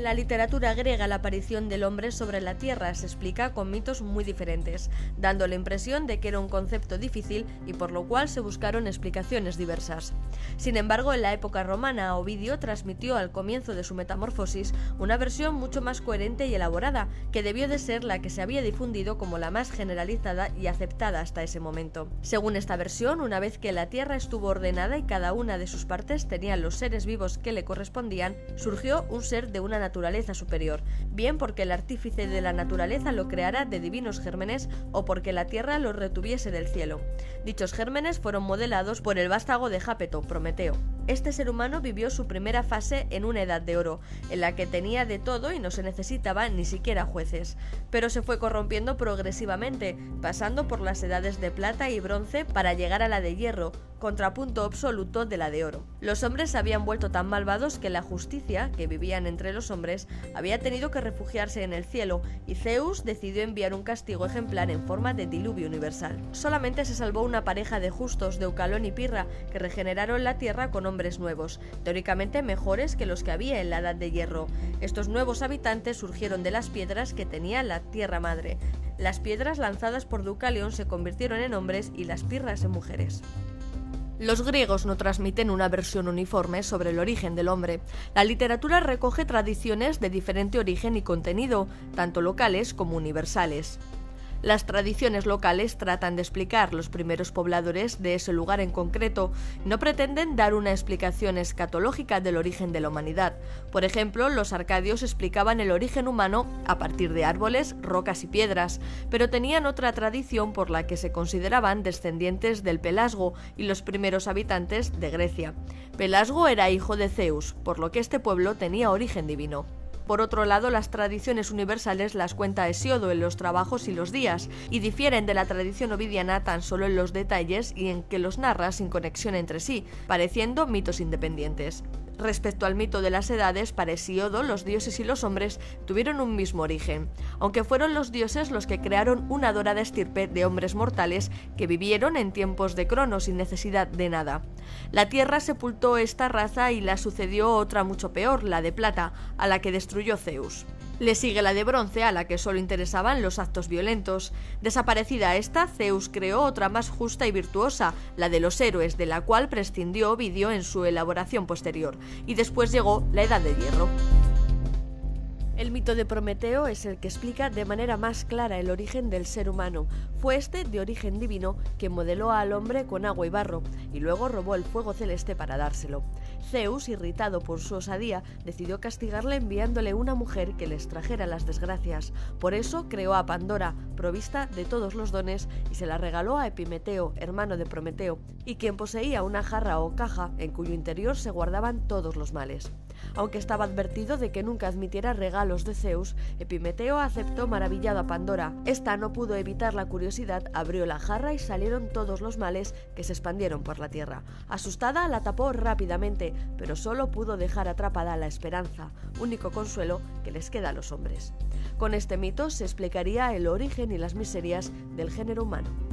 la literatura griega la aparición del hombre sobre la Tierra se explica con mitos muy diferentes, dando la impresión de que era un concepto difícil y por lo cual se buscaron explicaciones diversas. Sin embargo, en la época romana, Ovidio transmitió al comienzo de su metamorfosis una versión mucho más coherente y elaborada, que debió de ser la que se había difundido como la más generalizada y aceptada hasta ese momento. Según esta versión, una vez que la Tierra estuvo ordenada y cada una de sus partes tenía los seres vivos que le correspondían, surgió un ser de una naturaleza superior, bien porque el artífice de la naturaleza lo creara de divinos gérmenes o porque la tierra lo retuviese del cielo. Dichos gérmenes fueron modelados por el vástago de Jápeto, Prometeo. Este ser humano vivió su primera fase en una edad de oro, en la que tenía de todo y no se necesitaba ni siquiera jueces, pero se fue corrompiendo progresivamente, pasando por las edades de plata y bronce para llegar a la de hierro, contrapunto absoluto de la de oro. Los hombres habían vuelto tan malvados que la justicia, que vivían entre los hombres, había tenido que refugiarse en el cielo y Zeus decidió enviar un castigo ejemplar en forma de diluvio universal. Solamente se salvó una pareja de justos, Deucalón y Pirra, que regeneraron la tierra con hombres nuevos, teóricamente mejores que los que había en la Edad de Hierro. Estos nuevos habitantes surgieron de las piedras que tenía la Tierra Madre. Las piedras lanzadas por Deucalión se convirtieron en hombres y las pirras en mujeres. Los griegos no transmiten una versión uniforme sobre el origen del hombre. La literatura recoge tradiciones de diferente origen y contenido, tanto locales como universales. Las tradiciones locales tratan de explicar los primeros pobladores de ese lugar en concreto, no pretenden dar una explicación escatológica del origen de la humanidad. Por ejemplo, los arcadios explicaban el origen humano a partir de árboles, rocas y piedras, pero tenían otra tradición por la que se consideraban descendientes del Pelasgo y los primeros habitantes de Grecia. Pelasgo era hijo de Zeus, por lo que este pueblo tenía origen divino. Por otro lado, las tradiciones universales las cuenta Hesiodo en los trabajos y los días, y difieren de la tradición ovidiana tan solo en los detalles y en que los narra sin conexión entre sí, pareciendo mitos independientes. Respecto al mito de las edades, para Hesíodo los dioses y los hombres tuvieron un mismo origen, aunque fueron los dioses los que crearon una dorada estirpe de hombres mortales que vivieron en tiempos de Crono sin necesidad de nada. La tierra sepultó esta raza y la sucedió otra mucho peor, la de plata, a la que destruyó Zeus. Le sigue la de bronce, a la que solo interesaban los actos violentos. Desaparecida esta, Zeus creó otra más justa y virtuosa, la de los héroes, de la cual prescindió Ovidio en su elaboración posterior, y después llegó la Edad de Hierro. El mito de Prometeo es el que explica de manera más clara el origen del ser humano. Fue este, de origen divino, que modeló al hombre con agua y barro, y luego robó el fuego celeste para dárselo. Zeus, irritado por su osadía, decidió castigarle enviándole una mujer que les trajera las desgracias. Por eso creó a Pandora, provista de todos los dones, y se la regaló a Epimeteo, hermano de Prometeo, y quien poseía una jarra o caja en cuyo interior se guardaban todos los males. Aunque estaba advertido de que nunca admitiera regalos de Zeus, Epimeteo aceptó maravillado a Pandora. Esta no pudo evitar la curiosidad, abrió la jarra y salieron todos los males que se expandieron por la tierra. Asustada, la tapó rápidamente, pero solo pudo dejar atrapada la esperanza, único consuelo que les queda a los hombres. Con este mito se explicaría el origen y las miserias del género humano.